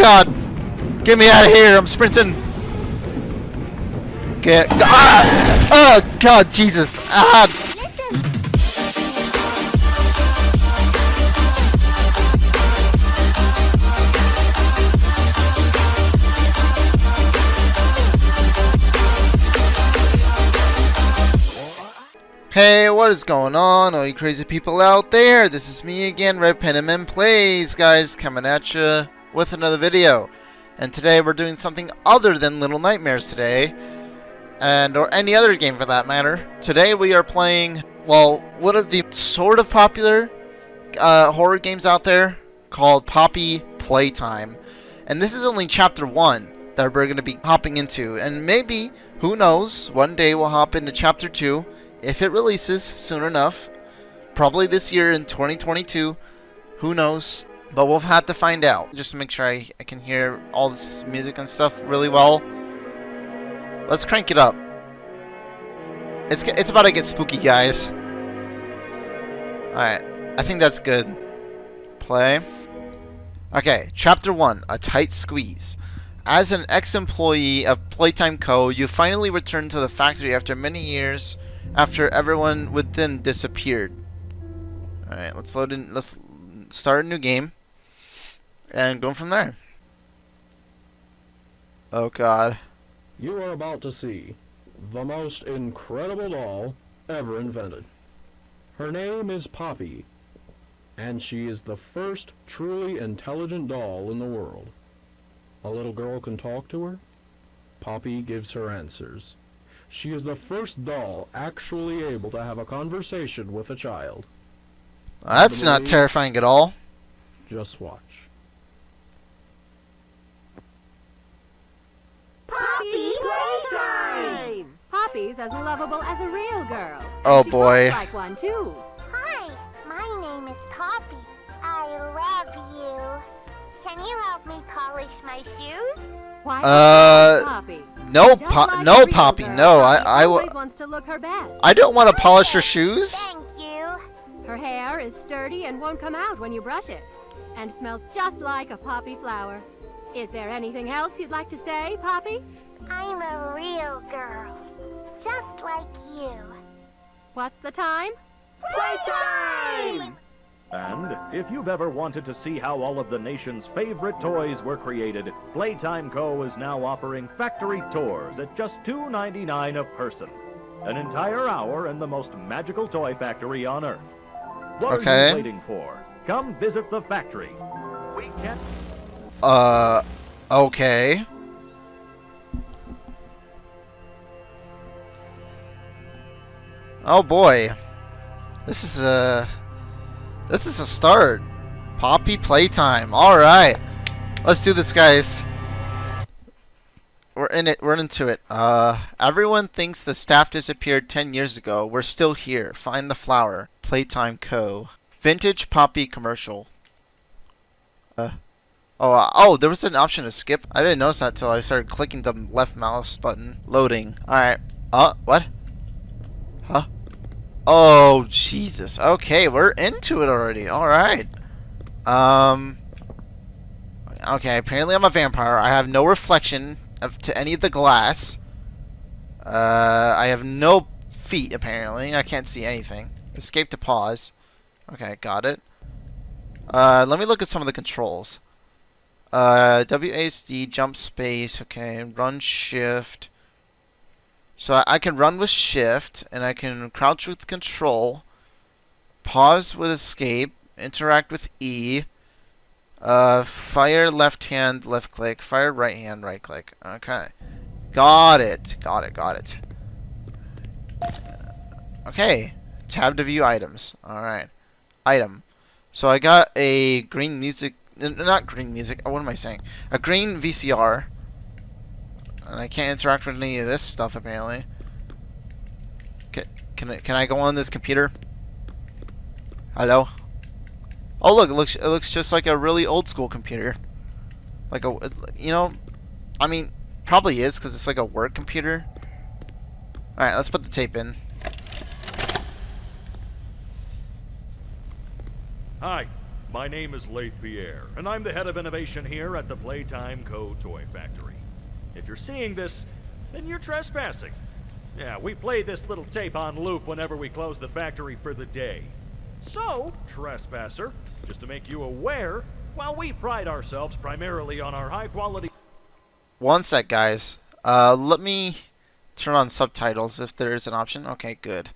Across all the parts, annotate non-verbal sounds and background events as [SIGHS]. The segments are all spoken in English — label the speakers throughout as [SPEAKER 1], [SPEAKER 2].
[SPEAKER 1] god! Get me out of here! I'm sprinting! Get. Ah! Oh god, Jesus! Ah! Hey, what is going on, all you crazy people out there? This is me again, Red Penman Plays, guys, coming at you with another video. And today we're doing something other than Little Nightmares today, and or any other game for that matter. Today we are playing, well, one of the sort of popular uh, horror games out there called Poppy Playtime. And this is only chapter 1 that we're going to be hopping into, and maybe, who knows, one day we'll hop into chapter 2 if it releases soon enough. Probably this year in 2022. Who knows? But we'll have to find out. Just to make sure I, I can hear all this music and stuff really well. Let's crank it up. It's, it's about to get spooky, guys. Alright. I think that's good. Play. Okay, Chapter 1. A Tight Squeeze. As an ex-employee of Playtime Co., you finally return to the factory after many years after everyone within disappeared. Alright, let's load in, let's start a new game. And go from there. Oh god.
[SPEAKER 2] You are about to see the most incredible doll ever invented. Her name is Poppy, and she is the first truly intelligent doll in the world. A little girl can talk to her. Poppy gives her answers. She is the first doll actually able to have a conversation with a child.
[SPEAKER 1] That's not terrifying at all.
[SPEAKER 2] Just watch.
[SPEAKER 3] Poppy Playtime! Poppy's as lovable as a real girl.
[SPEAKER 1] Oh
[SPEAKER 3] she
[SPEAKER 1] boy.
[SPEAKER 3] talks like one too.
[SPEAKER 4] Hi, my name is Poppy. I love you. Can you help me polish my shoes?
[SPEAKER 3] Why
[SPEAKER 1] Uh,
[SPEAKER 3] Poppy?
[SPEAKER 1] No,
[SPEAKER 3] Just
[SPEAKER 1] po
[SPEAKER 3] like
[SPEAKER 1] no, Poppy,
[SPEAKER 3] girl,
[SPEAKER 1] no. I,
[SPEAKER 3] Poppy
[SPEAKER 1] I, w
[SPEAKER 3] wants to look her best.
[SPEAKER 1] I don't want to polish her shoes.
[SPEAKER 4] Thank you.
[SPEAKER 3] Her hair is sturdy and won't come out when you brush it, and smells just like a poppy flower. Is there anything else you'd like to say, Poppy?
[SPEAKER 4] I'm a real girl. Just like you.
[SPEAKER 3] What's the time?
[SPEAKER 4] Playtime!
[SPEAKER 5] And if you've ever wanted to see how all of the nation's favorite toys were created, Playtime Co. is now offering factory tours at just $2.99 a person. An entire hour in the most magical toy factory on Earth. What are you waiting for? Come visit the factory. We can
[SPEAKER 1] Uh, okay. Oh boy. This is a... This is a start. Poppy playtime. Alright. Let's do this, guys. We're in it. We're into it. Uh, everyone thinks the staff disappeared 10 years ago. We're still here. Find the flower. Playtime Co. Vintage Poppy commercial. Uh, Oh, uh, oh, there was an option to skip. I didn't notice that until I started clicking the left mouse button. Loading. Alright. Uh, what? Huh? Oh, Jesus. Okay, we're into it already. Alright. Um. Okay, apparently I'm a vampire. I have no reflection of, to any of the glass. Uh, I have no feet, apparently. I can't see anything. Escape to pause. Okay, got it. Uh, let me look at some of the controls. Uh, WASD, jump space, okay, run shift. So I, I can run with shift, and I can crouch with control, pause with escape, interact with E, uh, fire left hand, left click, fire right hand, right click. Okay. Got it, got it, got it. Okay, tab to view items. Alright. Item. So I got a green music not green music. Uh, what am I saying? A green VCR. And I can't interact with any of this stuff apparently. Can can I, can I go on this computer? Hello. Oh look, it looks it looks just like a really old school computer. Like a uh, you know, I mean probably is because it's like a work computer. All right, let's put the tape in.
[SPEAKER 5] Hi. My name is Leith Pierre, and I'm the head of innovation here at the Playtime Co. Toy Factory. If you're seeing this, then you're trespassing. Yeah, we play this little tape on loop whenever we close the factory for the day. So, trespasser, just to make you aware, while we pride ourselves primarily on our high quality
[SPEAKER 1] One sec, guys. Uh, let me turn on subtitles if there is an option. Okay, good.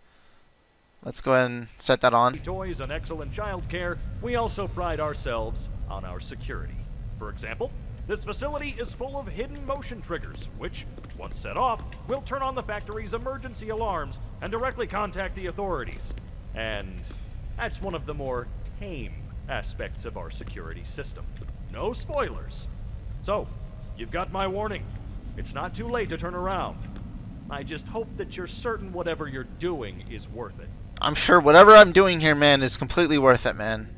[SPEAKER 1] Let's go ahead and set that on.
[SPEAKER 5] toys and excellent child care, we also pride ourselves on our security. For example, this facility is full of hidden motion triggers, which, once set off, will turn on the factory's emergency alarms and directly contact the authorities. And that's one of the more tame aspects of our security system. No spoilers. So, you've got my warning. It's not too late to turn around. I just hope that you're certain whatever you're doing is worth it.
[SPEAKER 1] I'm sure whatever I'm doing here, man, is completely worth it, man.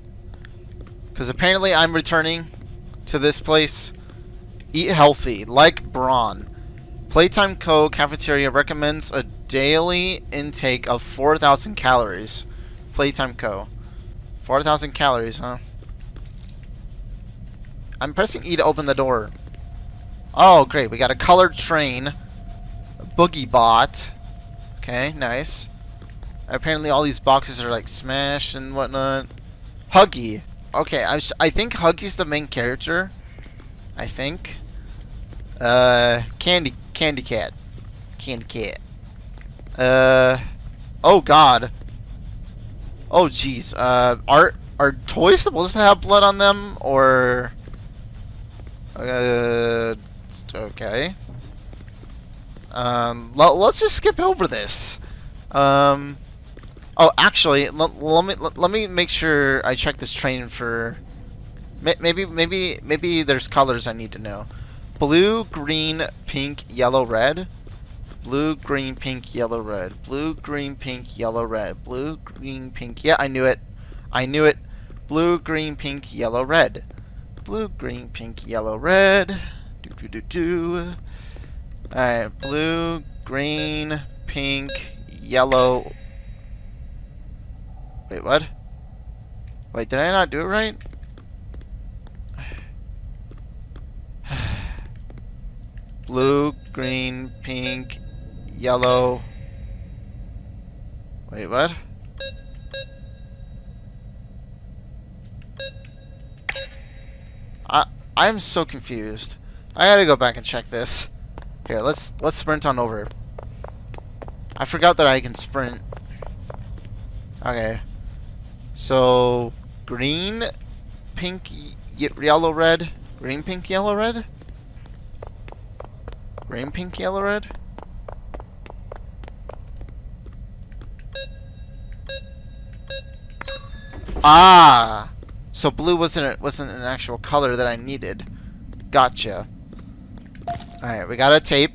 [SPEAKER 1] Because apparently I'm returning to this place. Eat healthy, like Braun. Playtime Co. Cafeteria recommends a daily intake of 4,000 calories. Playtime Co. 4,000 calories, huh? I'm pressing E to open the door. Oh, great. We got a colored train. A boogie bot. Okay, nice. Apparently all these boxes are like smashed and whatnot. Huggy. Okay, I, I think Huggy's the main character. I think. Uh, Candy, Candy Cat. Candy Cat. Uh, oh god. Oh jeez. Uh, are, are toys supposed to have blood on them? Or... Uh, okay. Um, let's just skip over this. Um... Oh, actually, let, me let, me make sure I check this train for. Maybe maybe maybe there's colors I need to know. Blue, green, pink, yellow, red. Blue, green, pink, yellow, red. Blue, green, pink, yellow, red. Blue, green, pink. Yeah, I knew it. I knew it. Blue, green, pink, yellow, red. Blue, green, pink, yellow, red. Do do do do. All right, blue, green, pink, yellow, Wait, what? Wait, did I not do it right? [SIGHS] Blue, green, pink, yellow. Wait, what? I I'm so confused. I gotta go back and check this. Here, let's let's sprint on over. I forgot that I can sprint. Okay. So, green, pink, yellow, red. Green, pink, yellow, red? Green, pink, yellow, red? Ah! So blue wasn't wasn't an actual color that I needed. Gotcha. Alright, we got a tape.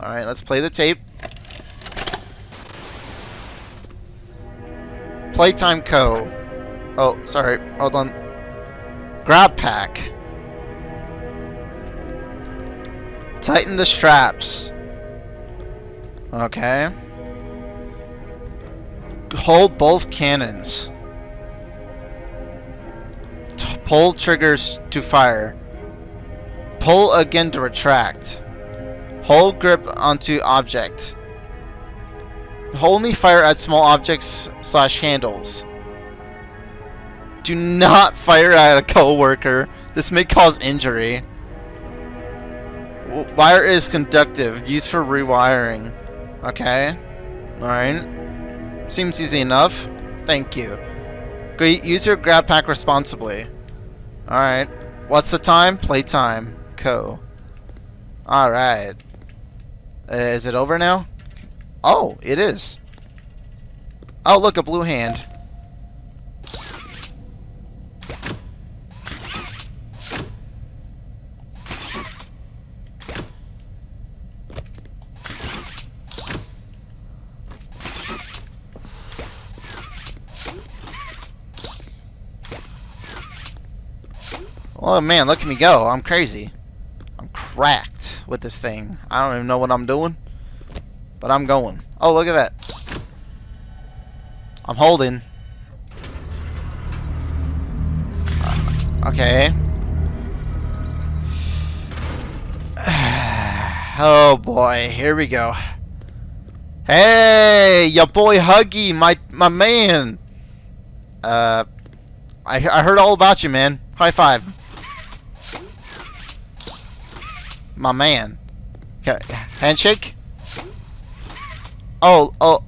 [SPEAKER 1] Alright, let's play the tape. Playtime Co. Oh, sorry. Hold on. Grab pack. Tighten the straps. Okay. Hold both cannons. T pull triggers to fire. Pull again to retract. Hold grip onto object. Only fire at small objects slash handles. Do not fire at a coworker. This may cause injury. Wire is conductive, used for rewiring. Okay. Alright. Seems easy enough. Thank you. Use your grab pack responsibly. Alright. What's the time? Playtime. Co. Alright. Is it over now? Oh, it is. Oh, look, a blue hand. Oh man, look at me go. I'm crazy. I'm cracked with this thing. I don't even know what I'm doing. But I'm going. Oh, look at that. I'm holding. Okay. [SIGHS] oh boy, here we go. Hey, your boy Huggy, my my man. Uh, I I heard all about you, man. High five. My man. Okay, handshake. Oh, oh,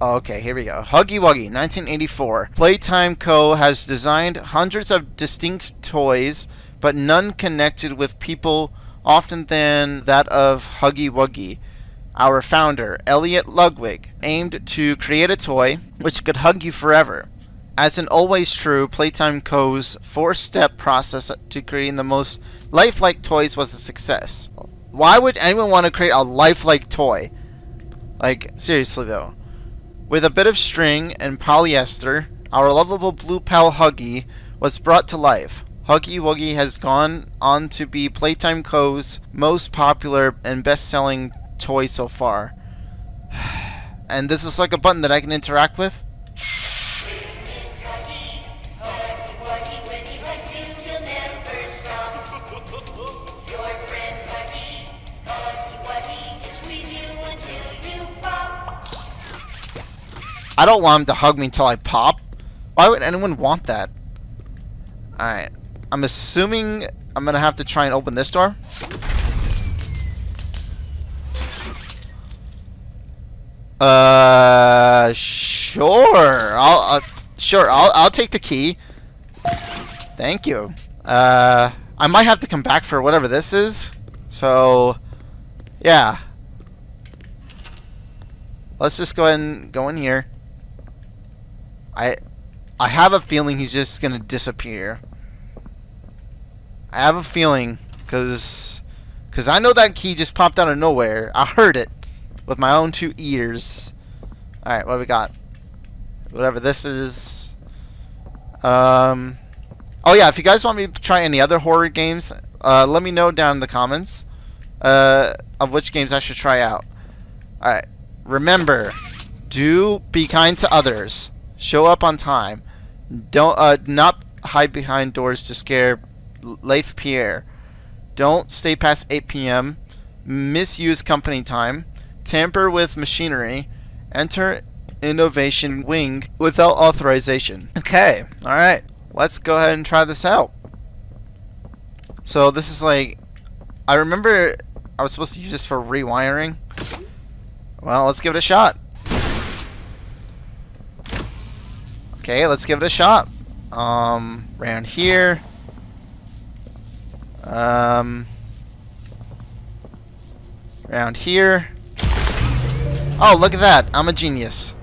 [SPEAKER 1] oh, okay, here we go. Huggy Wuggy, 1984. Playtime Co. has designed hundreds of distinct toys, but none connected with people often than that of Huggy Wuggy. Our founder, Elliot Ludwig, aimed to create a toy which could hug you forever. As in always true, Playtime Co.'s four-step process to creating the most lifelike toys was a success. Why would anyone want to create a lifelike toy? Like, seriously though. With a bit of string and polyester, our lovable blue pal Huggy was brought to life. Huggy Wuggy has gone on to be Playtime Co.'s most popular and best-selling toy so far. [SIGHS] And this is like a button that I can interact with? I don't want him to hug me until I pop. Why would anyone want that? Alright. I'm assuming I'm gonna have to try and open this door. Uh, sure. I'll, uh, sure. I'll, I'll take the key. Thank you. Uh, I might have to come back for whatever this is. So, yeah. Let's just go ahead and go in here. I, I have a feeling he's just gonna disappear. I have a feeling, cause, cause I know that key just popped out of nowhere. I heard it with my own two ears. Alright, what we got? Whatever this is. Um, oh yeah, if you guys want me to try any other horror games, uh, let me know down in the comments uh, of which games I should try out. Alright, remember, do be kind to others. Show up on time. Don't uh, not hide behind doors to scare Leith Pierre. Don't stay past 8 p.m. Misuse company time tamper with machinery, enter innovation wing without authorization. Okay, alright. Let's go ahead and try this out. So this is like, I remember I was supposed to use this for rewiring. Well, let's give it a shot. Okay, let's give it a shot. Um, around here. Um, around here. Oh, look at that. I'm a genius.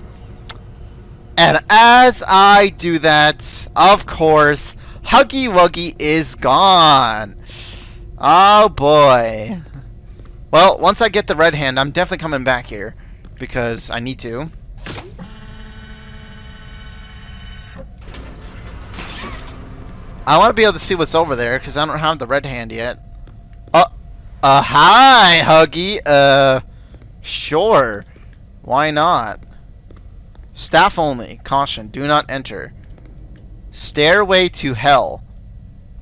[SPEAKER 1] And as I do that, of course, Huggy Wuggy is gone. Oh, boy. [LAUGHS] Well, once I get the red hand, I'm definitely coming back here. Because I need to. I want to be able to see what's over there, because I don't have the red hand yet. Uh, uh, hi, Huggy. Uh, sure. Why not? Staff only. Caution. Do not enter. Stairway to Hell.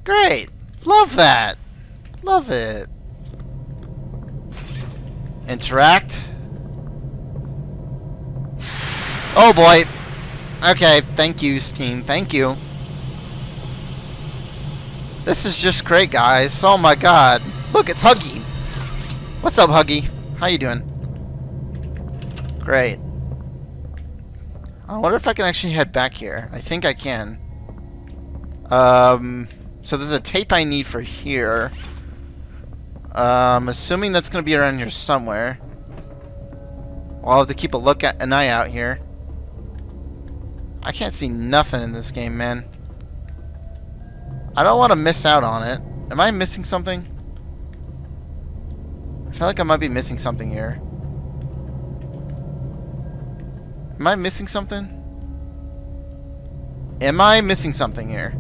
[SPEAKER 1] Great. Love that. Love it. Interact. Oh boy. Okay, thank you, Steam. Thank you. This is just great, guys. Oh my god. Look, it's Huggy. What's up, Huggy? How you doing? Great. I wonder if I can actually head back here. I think I can. Um, so there's a tape I need for here. Um, assuming that's going to be around here somewhere. I'll have to keep a look at an eye out here. I can't see nothing in this game, man. I don't want to miss out on it. Am I missing something? I feel like I might be missing something here. Am I missing something? Am I missing something here?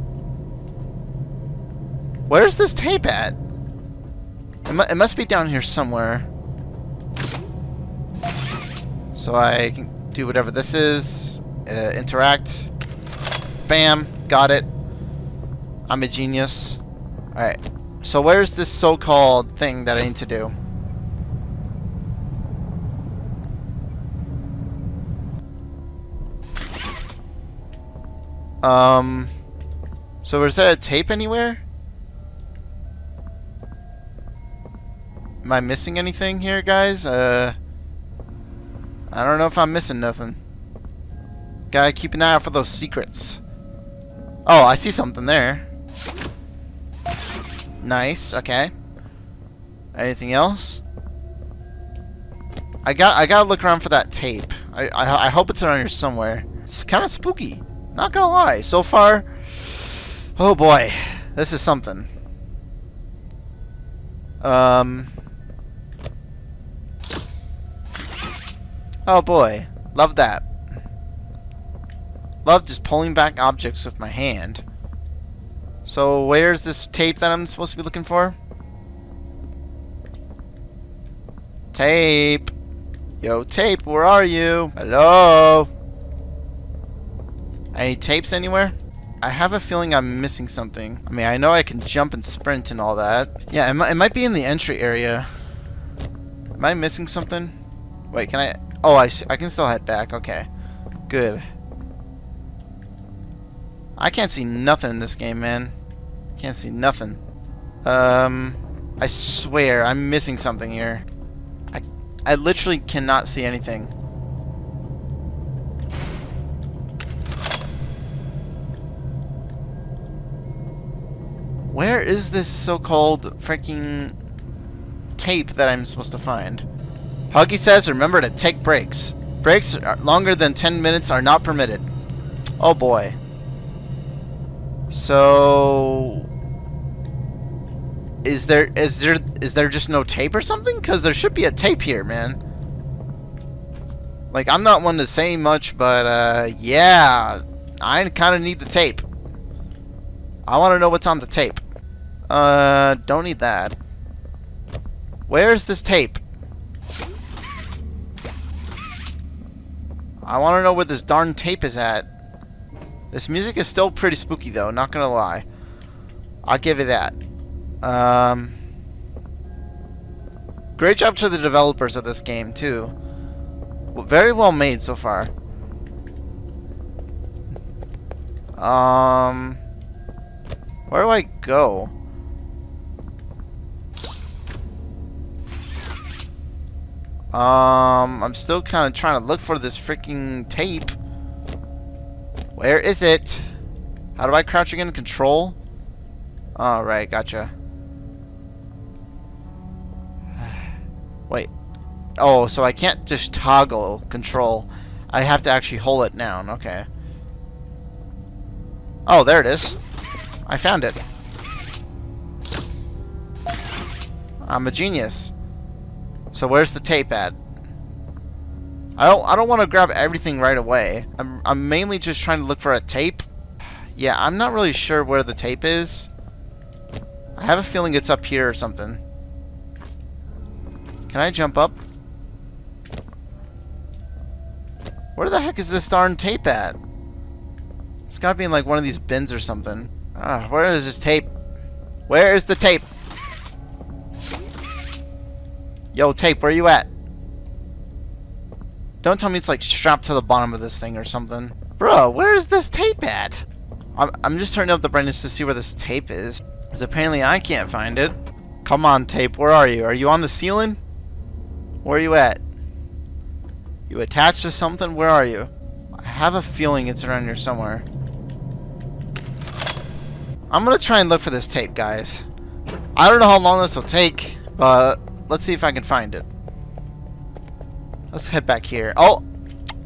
[SPEAKER 1] Where's this tape at? It, must be down here somewhere. So I can do whatever this is. Uh, interact. Bam. Got it. I'm a genius. Alright. So where's this so-called thing that I need to do? Um... So is there a tape anywhere? Am I missing anything here, guys? Uh... I don't know if I'm missing nothing. Gotta keep an eye out for those secrets. Oh, I see something there. Nice, okay. Anything else? I got I gotta look around for that tape. I I, I hope it's around here somewhere. It's kind of spooky. Not gonna lie. So far, oh boy, this is something. Um. Oh boy, love that. Love just pulling back objects with my hand. So where's this tape that I'm supposed to be looking for? Tape. Yo, tape, where are you? Hello? Any tapes anywhere? I have a feeling I'm missing something. I mean, I know I can jump and sprint and all that. Yeah, it, might, it might be in the entry area. Am I missing something? Wait, can I... Oh, I, I can still head back. Okay. Good. I can't see nothing in this game, man. Can't see nothing. Um, I swear, I'm missing something here. I, I literally cannot see anything. Where is this so-called freaking tape that I'm supposed to find? Huggy says, remember to take breaks. Breaks longer than 10 minutes are not permitted. Oh boy. So is there is there is there just no tape or something? Cuz there should be a tape here, man. Like I'm not one to say much, but uh yeah, I kind of need the tape. I want to know what's on the tape. Uh don't need that. Where's this tape? I want to know where this darn tape is at. This music is still pretty spooky though, not gonna lie. I'll give you that. Um, great job to the developers of this game too. Well, very well made so far. Um, where do I go? Um, I'm still kind of trying to look for this freaking tape. Where is it? How do I crouch again? Control? Alright, gotcha. Wait. Oh, so I can't just toggle control. I have to actually hold it down. Okay. Oh, there it is. I found it. I'm a genius. So where's the tape at? I don't I don't want to grab everything right away. I'm I'm mainly just trying to look for a tape. Yeah, I'm not really sure where the tape is. I have a feeling it's up here or something. Can I jump up? Where the heck is this darn tape at? It's gotta be in like one of these bins or something. Ah, where is this tape? Where is the tape? Yo, tape, where are you at? Don't tell me it's like strapped to the bottom of this thing or something. Bro, where is this tape at? I'm, I'm just turning up the brightness to see where this tape is. Because apparently I can't find it. Come on, tape, where are you? Are you on the ceiling? Where are you at? You attached to something? Where are you? I have a feeling it's around here somewhere. I'm to try and look for this tape, guys. I don't know how long this will take, but let's see if I can find it. Let's head back here. Oh,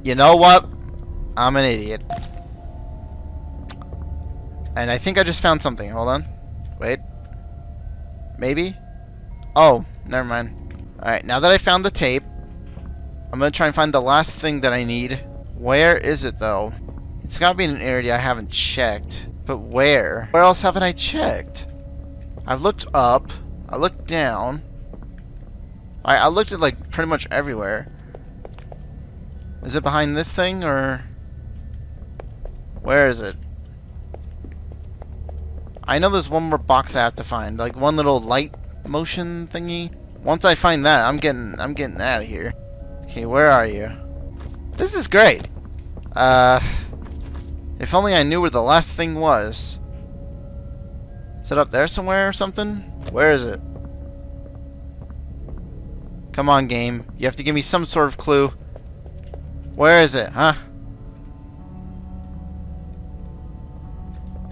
[SPEAKER 1] you know what? I'm an idiot. And I think I just found something. Hold on. Wait. Maybe? Oh, never mind. Alright, now that I found the tape, I'm going to try and find the last thing that I need. Where is it, though? It's got to be in an area I haven't checked. But where? Where else haven't I checked? I've looked up. I looked down. I, I looked at, like, pretty much everywhere. Is it behind this thing, or... Where is it? I know there's one more box I have to find, like one little light motion thingy. Once I find that, I'm getting I'm getting out of here. Okay, where are you? This is great. Uh, if only I knew where the last thing was. Is it up there somewhere or something? Where is it? Come on, game. You have to give me some sort of clue. Where is it, huh?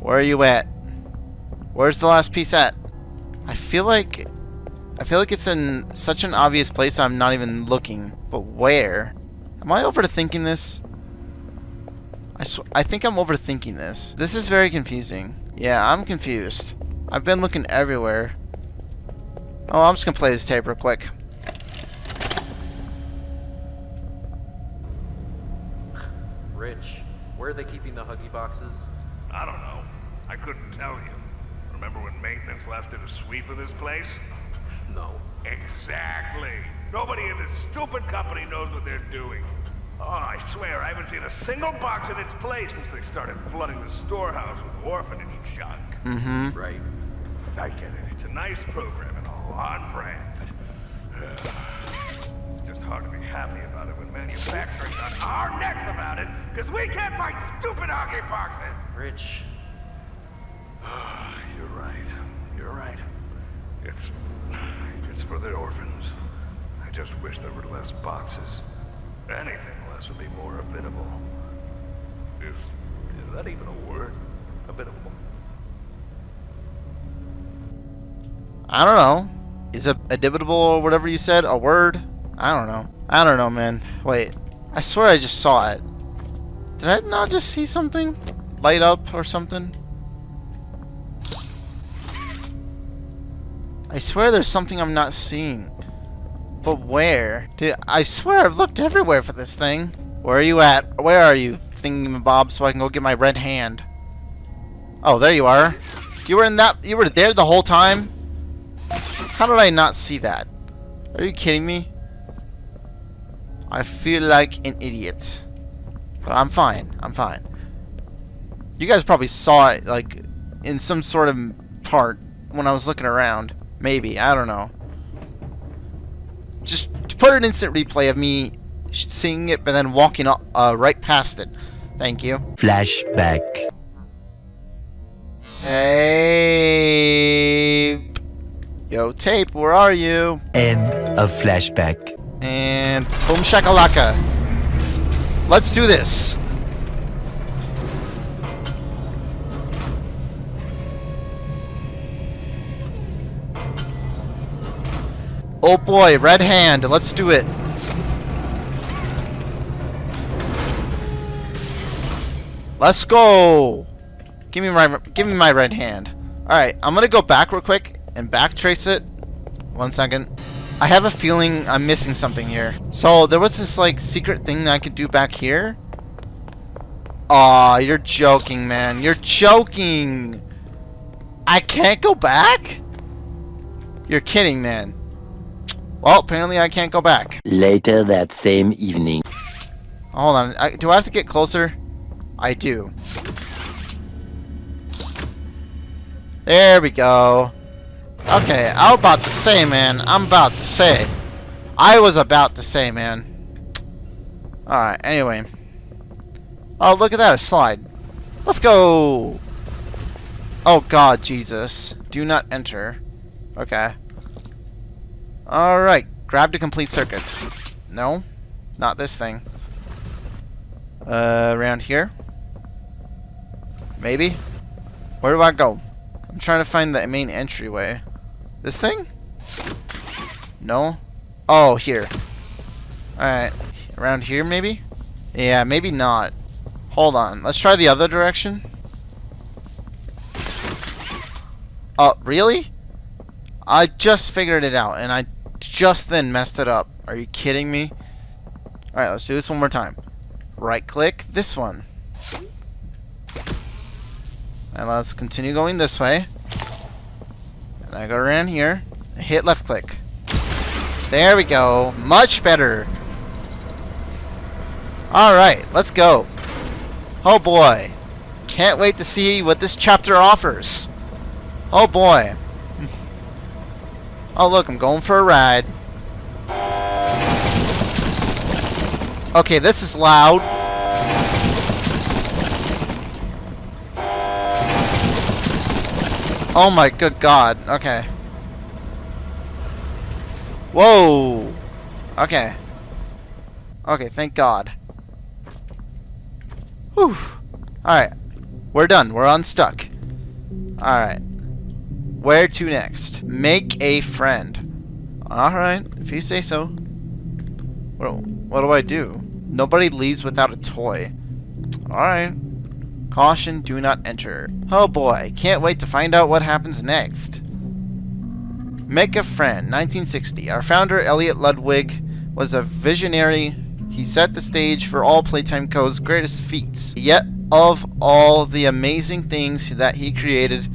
[SPEAKER 1] Where are you at? Where's the last piece at? I feel like... I feel like it's in such an obvious place I'm not even looking. But where? Am I overthinking this? I, I think I'm overthinking this. This is very confusing. Yeah, I'm confused. I've been looking everywhere. Oh, I'm just gonna play this tape real quick.
[SPEAKER 6] Rich, where are they keeping the Huggy boxes?
[SPEAKER 7] I don't know. I couldn't tell you. Remember when maintenance left did a sweep of this place?
[SPEAKER 6] No.
[SPEAKER 7] Exactly. Nobody in this stupid company knows what they're doing. Oh, I swear, I haven't seen a single box in its place since they started flooding the storehouse with orphanage junk.
[SPEAKER 1] Mm-hmm.
[SPEAKER 6] Right.
[SPEAKER 7] I get it. It's a nice program and all on brand. it's just hard to be happy about it when manufacturing's on our necks about it, because we can't fight stupid Huggy boxes.
[SPEAKER 6] Rich, [SIGHS]
[SPEAKER 7] You're right. You're right. It's it's for the orphans. I just wish there were less boxes. Anything less would be more habitable. Is is that even a word? Habitable.
[SPEAKER 1] I don't know. Is a adibitable or whatever you said a word? I don't know. I don't know, man. Wait. I swear I just saw it. Did I not just see something? Light up or something? I swear there's something I'm not seeing. But where? Dude, I swear I've looked everywhere for this thing. Where are you at? Where are you? Thinking Bob so I can go get my red hand. Oh, there you are. You were in that you were there the whole time? How did I not see that? Are you kidding me? I feel like an idiot. But I'm fine. I'm fine. You guys probably saw it, like, in some sort of part when I was looking around. Maybe. I don't know. Just to put an instant replay of me seeing it, but then walking uh, right past it. Thank you.
[SPEAKER 8] Flashback.
[SPEAKER 1] Tape. Yo, tape, where are you?
[SPEAKER 8] End of flashback.
[SPEAKER 1] And boom shakalaka. Let's do this. Oh boy, red hand. Let's do it. Let's go. Give me my give me my red hand. All right, I'm gonna go back real quick and back trace it. One second. I have a feeling I'm missing something here. So there was this like secret thing that I could do back here. Aw, you're joking, man. You're joking. I can't go back? You're kidding, man. Well, apparently I can't go back.
[SPEAKER 8] Later that same evening.
[SPEAKER 1] Hold on. I, do I have to get closer? I do. There we go. Okay, I was about to say, man. I'm about to say. I was about to say, man. Alright, anyway. Oh, look at that, a slide. Let's go! Oh, God, Jesus. Do not enter. Okay. Alright, grab to complete circuit. No, not this thing. Uh, around here? Maybe? Where do I go? I'm trying to find the main entryway. This thing? No? Oh, here. Alright. Around here, maybe? Yeah, maybe not. Hold on. Let's try the other direction. Oh, really? I just figured it out, and I just then messed it up. Are you kidding me? Alright, let's do this one more time. Right click this one. And let's continue going this way. And I go around here. Hit left click. There we go. Much better. Alright, let's go. Oh boy. Can't wait to see what this chapter offers. Oh boy. Oh look, I'm going for a ride. Okay, this is loud. Oh my good god. Okay. Whoa. Okay. Okay, thank god. Whew. Alright. We're done. We're unstuck. Alright. Where to next? Make a friend. Alright, if you say so. What, what do I do? Nobody leaves without a toy. Alright. Caution, do not enter. Oh boy, can't wait to find out what happens next. Make a friend, 1960. Our founder, Elliot Ludwig, was a visionary. He set the stage for all Playtime Co.'s greatest feats. Yet, of all the amazing things that he created,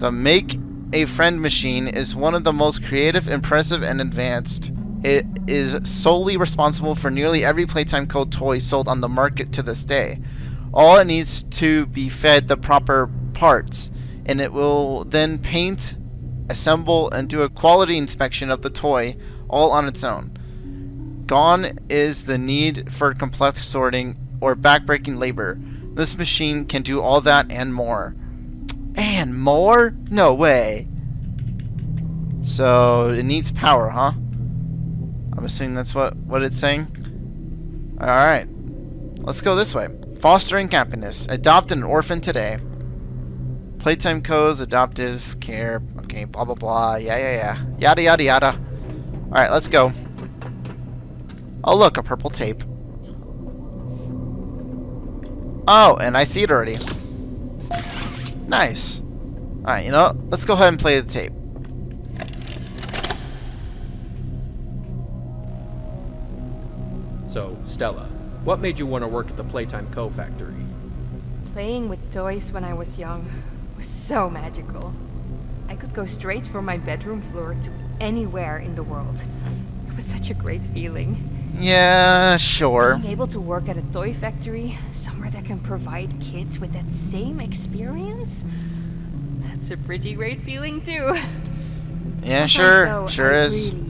[SPEAKER 1] the Make a Friend machine is one of the most creative, impressive, and advanced. It is solely responsible for nearly every Playtime Co. toy sold on the market to this day. All it needs to be fed the proper parts, and it will then paint, assemble, and do a quality inspection of the toy all on its own. Gone is the need for complex sorting or backbreaking labor. This machine can do all that and more. And more? No way. So, it needs power, huh? I'm assuming that's what, what it's saying. Alright. Let's go this way. Fostering happiness. Adopt an orphan today. Playtime codes, adoptive care. Okay, blah blah blah. Yeah, yeah, yeah. Yada yada yada. Alright, let's go. Oh look, a purple tape. Oh, and I see it already. Nice. Alright, you know what? Let's go ahead and play the tape.
[SPEAKER 9] So, Stella, what made you want to work at the Playtime Co. factory?
[SPEAKER 10] Playing with toys when I was young was so magical. I could go straight from my bedroom floor to anywhere in the world. It was such a great feeling.
[SPEAKER 1] Yeah, sure.
[SPEAKER 10] Being able to work at a toy factory, somewhere that can provide kids with that same experience, that's a pretty great feeling too.
[SPEAKER 1] Yeah, sure. Sure
[SPEAKER 10] I
[SPEAKER 1] is.
[SPEAKER 10] Really,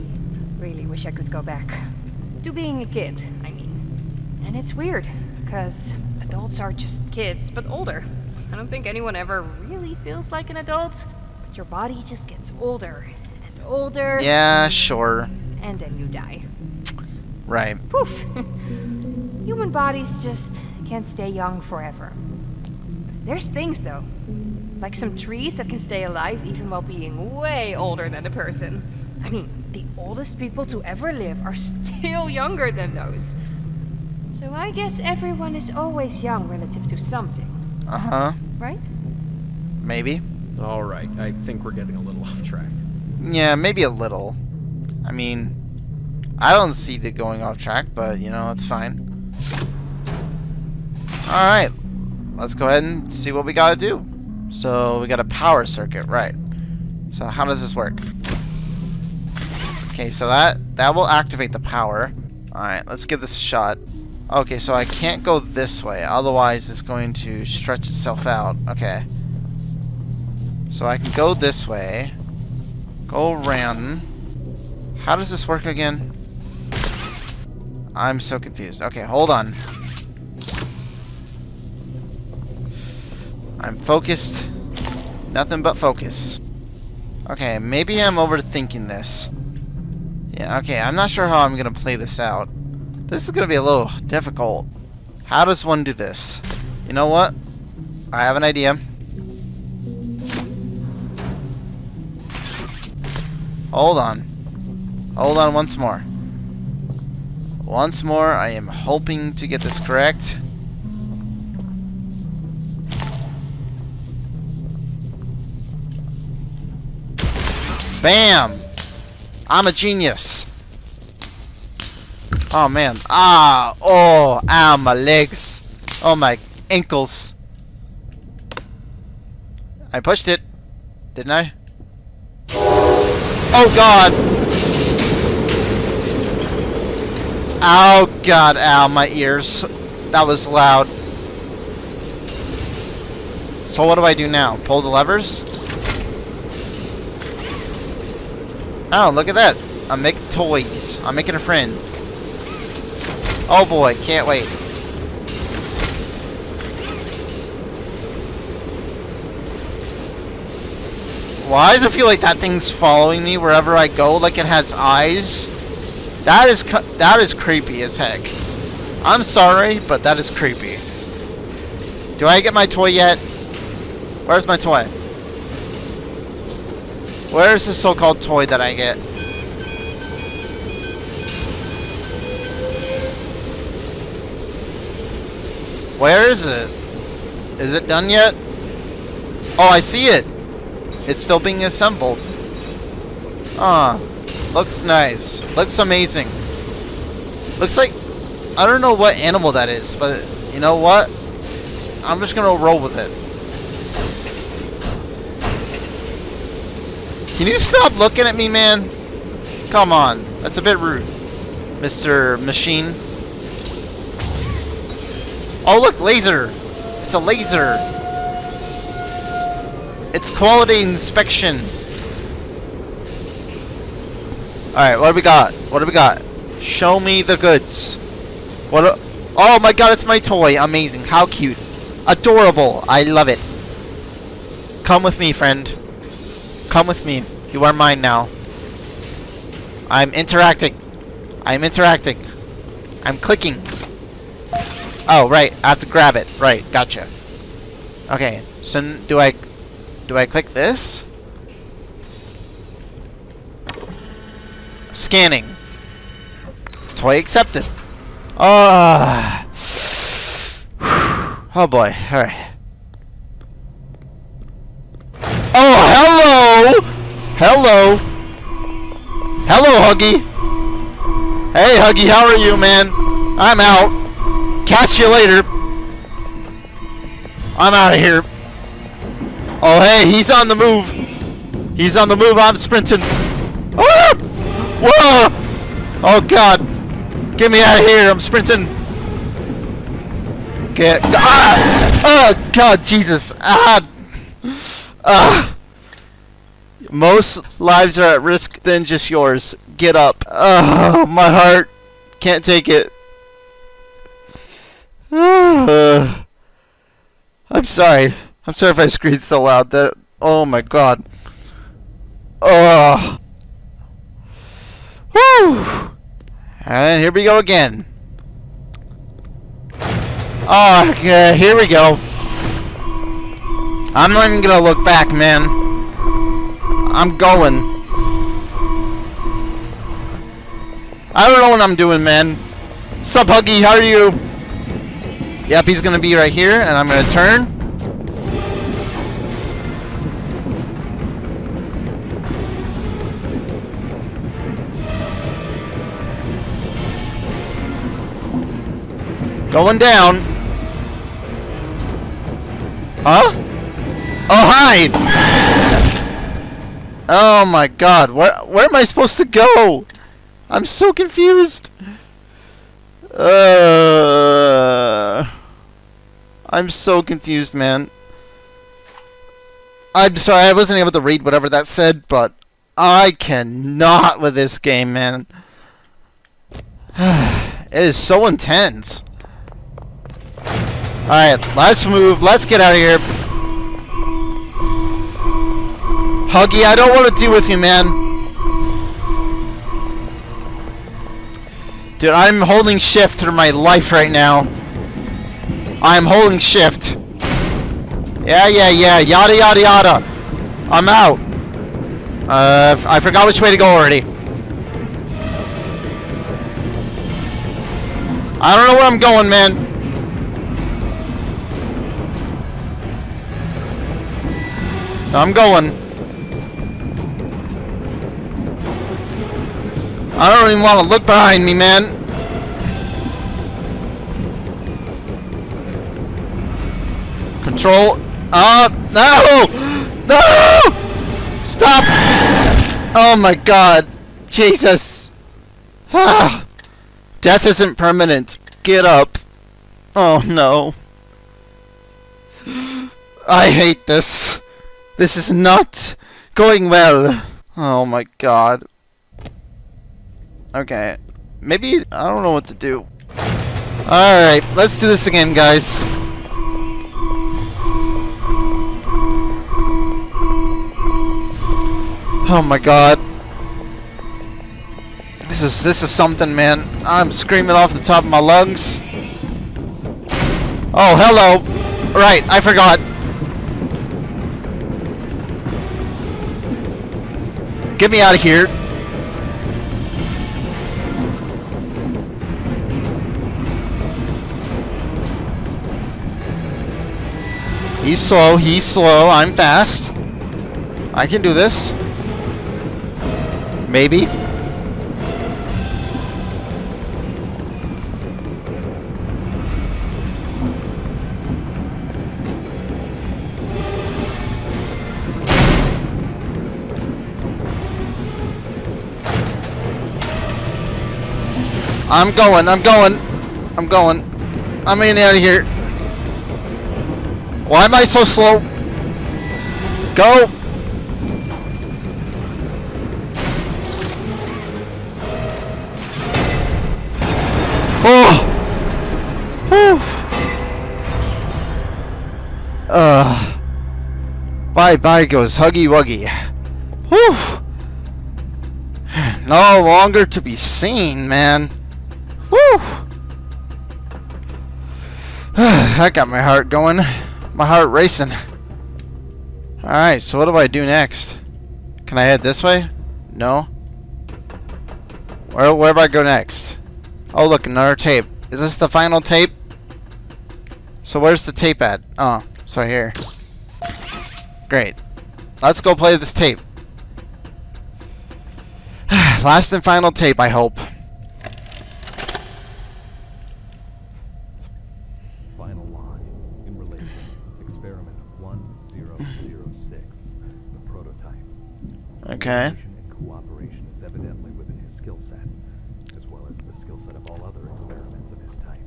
[SPEAKER 10] really wish I could go back. To being a kid, I mean. And it's weird, because adults are just kids, but older. I don't think anyone ever really feels like an adult, but your body just gets older and older.
[SPEAKER 1] Yeah, sure.
[SPEAKER 10] And then you die.
[SPEAKER 1] Right.
[SPEAKER 10] Poof! [LAUGHS] Human bodies just can't stay young forever. There's things, though. Like some trees that can stay alive even while being way older than a person. I mean, the oldest people to ever live are still younger than those. So I guess everyone is always young relative to something,
[SPEAKER 1] Uh-huh.
[SPEAKER 10] right?
[SPEAKER 1] Maybe.
[SPEAKER 9] Alright, I think we're getting a little off track.
[SPEAKER 1] Yeah, maybe a little. I mean, I don't see the going off track, but, you know, it's fine. Alright. Let's go ahead and see what we gotta do. So, we got a power circuit, right. So, how does this work? Okay, so that, that will activate the power. Alright, let's give this a shot. Okay, so I can't go this way, otherwise it's going to stretch itself out. Okay. So I can go this way. Go around. How does this work again? I'm so confused. Okay, hold on. I'm focused. Nothing but focus. Okay, maybe I'm overthinking this. Yeah, okay, I'm not sure how I'm going to play this out. This is going to be a little difficult. How does one do this? You know what? I have an idea. Hold on. Hold on once more. Once more, I am hoping to get this correct. Bam! I'm a genius. Oh man. Ah! Oh! Ow, my legs. Oh, my ankles. I pushed it. Didn't I? Oh god! Oh god, ow, my ears. That was loud. So what do I do now? Pull the levers? Oh, look at that. I'm making toys. I'm making a friend. Oh boy, can't wait. Why does it feel like that thing's following me wherever I go? Like it has eyes? That is that is creepy as heck. I'm sorry, but that is creepy. Do I get my toy yet? Where's my toy? Where's the so-called toy that I get? Where is it? Is it done yet? Oh, I see it. It's still being assembled. Ah, looks nice. Looks amazing. Looks like I don't know what animal that is, but you know what? I'm just gonna roll with it. Can you stop looking at me, man? Come on. That's a bit rude. Mr. Machine. Oh, look, laser. It's a laser. It's quality inspection. Alright, what do we got? What do we got? Show me the goods. What? oh my god, it's my toy. Amazing. How cute. Adorable. I love it. Come with me, friend. Come with me. You are mine now. I'm interacting. I'm interacting. I'm clicking. Oh, right. I have to grab it. Right. Gotcha. Okay. So do I do I click this? Scanning. Toy accepted. Ah. [SIGHS] Oh boy. All right. Oh, hello. Hello. Hello, Huggy. Hey, Huggy, how are you, man? I'm out. Catch you later. I'm out of here. Oh, hey, he's on the move. He's on the move. I'm sprinting. Oh! Whoa! Oh, God. Get me out of here. I'm sprinting. Get. Ah! Oh, God, Jesus. Ah! Ah! Most lives are at risk than just yours. Get up. Oh, my heart can't take it. Uh, [SIGHS] I'm sorry. I'm sorry if I screamed so loud. That. Oh my god. Oh. Whew. And here we go again. Oh, okay, here we go. I'm not even gonna look back, man. I'm going. I don't know what I'm doing, man. Sup, Huggy? How are you? Yep, he's gonna be right here, and I'm gonna turn. Going down. Huh? Oh, hi! Oh my god, where, where am I supposed to go? I'm so confused. Uh, I'm so confused, man. I'm sorry, I wasn't able to read whatever that said, but I cannot with this game, man. [SIGHS] it is so intense. Alright, let's move. Let's get out of here. Huggy, I don't want to deal with you, man. Dude, I'm holding shift through my life right now. I'm holding shift. Yeah, yeah, yeah. Yada, yada, yada. I'm out. Uh, I forgot which way to go already. I don't know where I'm going, man. I'm going. I don't even want to look behind me, man. Control. Uh, no! [GASPS] No! Stop! Oh my god. Jesus. Ah. Death isn't permanent. Get up. Oh no. I hate this. This is not going well. Oh my god. Okay. Maybe, I don't know what to do. Alright, let's do this again, guys. Oh my god. This is this is something, man. I'm screaming off the top of my lungs. Oh, hello. Right, I forgot. Get me out of here. He's slow, he's slow, I'm fast. I can do this. Maybe. I'm going, I'm going, I'm going. I'm in out of here. Why am I so slow? Go! Oh! Whew. Uh. Bye bye goes Huggy Wuggy. Whew. No longer to be seen, man. Whew. [SIGHS] that got my heart going. My heart racing. Alright, so what do I do next? Can I head this way? No. Where, where do I go next? Oh, look, another tape. Is this the final tape? So where's the tape at? Oh, right here. Great. Let's go play this tape. [SIGHS] Last and final tape, I hope. Okay.
[SPEAKER 11] Cooperation is evidently within his skill set, as well as the skill set of all other experiments of his type.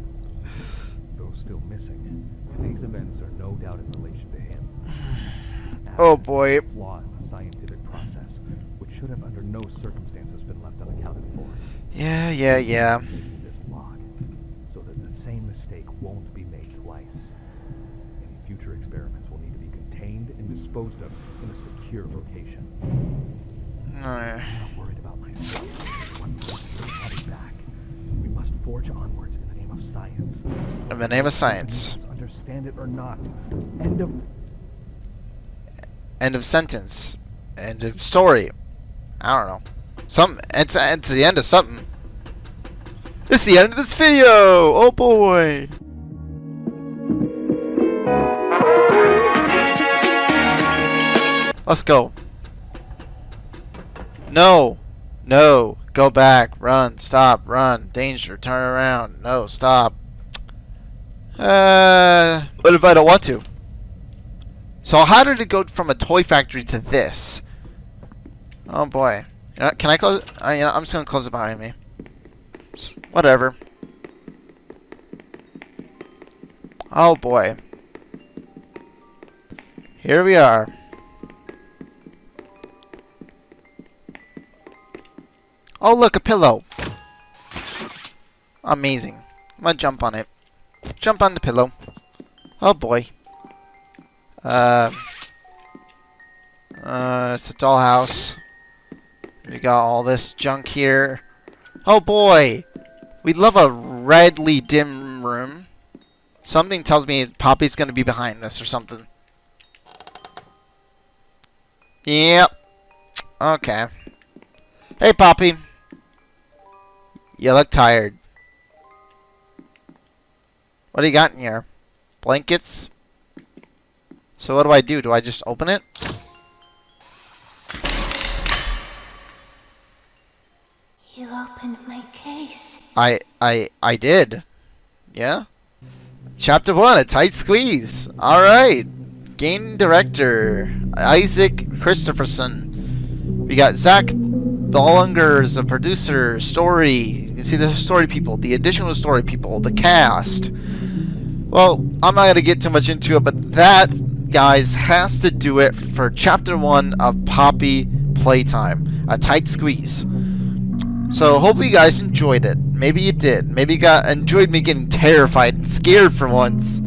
[SPEAKER 11] Though still missing, these events are no doubt in relation to him. [SIGHS]
[SPEAKER 1] Oh boy.
[SPEAKER 11] Flaw in the scientific process, which should have under no circumstances been left unaccounted for.
[SPEAKER 1] Yeah, yeah, yeah.
[SPEAKER 11] Oh,
[SPEAKER 1] Alright.
[SPEAKER 11] I'm worried about myself. One person I'll be back. We must forge onwards in the name of science.
[SPEAKER 1] In the name of science.
[SPEAKER 11] Understand it or not. End of
[SPEAKER 1] End of sentence. End of story. I don't know. Some it's it's the end of something. It's the end of this video. Oh boy. Let's go. No. No. Go back. Run. Stop. Run. Danger. Turn around. No. Stop. Uh, what if I don't want to? So how did it go from a toy factory to this? Oh boy. You know, can I close? Uh, you know, I'm just gonna close it behind me. Whatever. Oh boy. Here we are. Oh look, a pillow. Amazing. I'm gonna jump on it. Jump on the pillow. Oh boy. Uh, uh, it's a dollhouse. We got all this junk here. Oh boy! We'd love a redly dim room. Something tells me Poppy's gonna be behind this or something. Yep. Okay. Hey, Poppy. You look tired. What do you got in here? Blankets? So what do I do? Do I just open it?
[SPEAKER 12] You opened my case.
[SPEAKER 1] I I I did. Yeah. Chapter one, a tight squeeze. All right. Game director Isaac Christopherson. We got Zach Belanger as a producer. Story. See the story people, the additional story people, the cast. Well, I'm not gonna get too much into it, but that, guys, has to do it for chapter one of Poppy Playtime. A tight squeeze. So So hopefully you guys enjoyed it. Maybe you did. Maybe you got enjoyed me getting terrified and scared for once.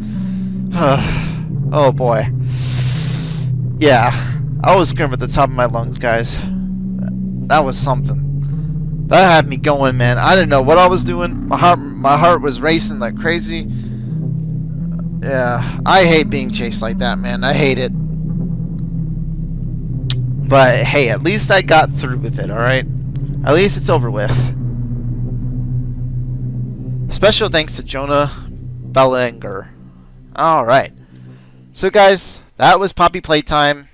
[SPEAKER 1] [SIGHS] oh boy. Yeah, I was screaming at the top of my lungs, guys. That was something. That had me going, man. I didn't know what I was doing. My heart, my heart was racing like crazy. Yeah, I hate being chased like that, man. I hate it. But hey, at least I got through with it, alright? At least it's over with. Special thanks to Jonah Bellinger. Alright. So guys, that was Poppy Playtime.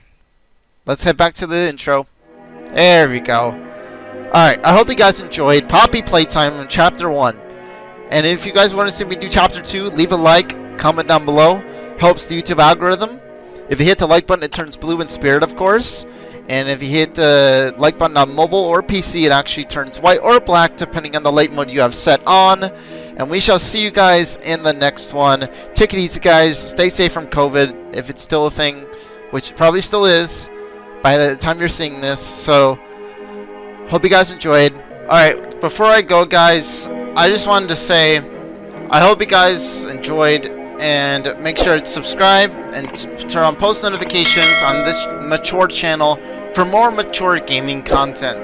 [SPEAKER 1] Let's head back to the intro. There we go. Alright, I hope you guys enjoyed Poppy Playtime in Chapter 1. And if you guys want to see me do Chapter 2, leave a like, comment down below. Helps the YouTube algorithm. If you hit the like button, it turns blue in spirit, of course. And if you hit the like button on mobile or PC, it actually turns white or black, depending on the light mode you have set on. And we shall see you guys in the next one. Take it easy, guys. Stay safe from COVID, if it's still a thing, which probably still is by the time you're seeing this. So, hope you guys enjoyed. Alright, before I go, guys, I just wanted to say, I hope you guys enjoyed and make sure to subscribe and turn on post notifications on this mature channel for more mature gaming content.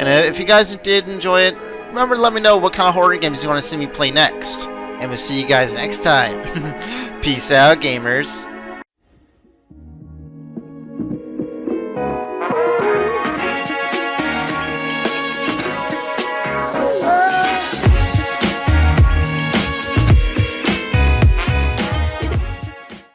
[SPEAKER 1] And if you guys did enjoy it, remember to let me know what kind of horror games you want to see me play next. And we'll see you guys next time. [LAUGHS] Peace out, gamers.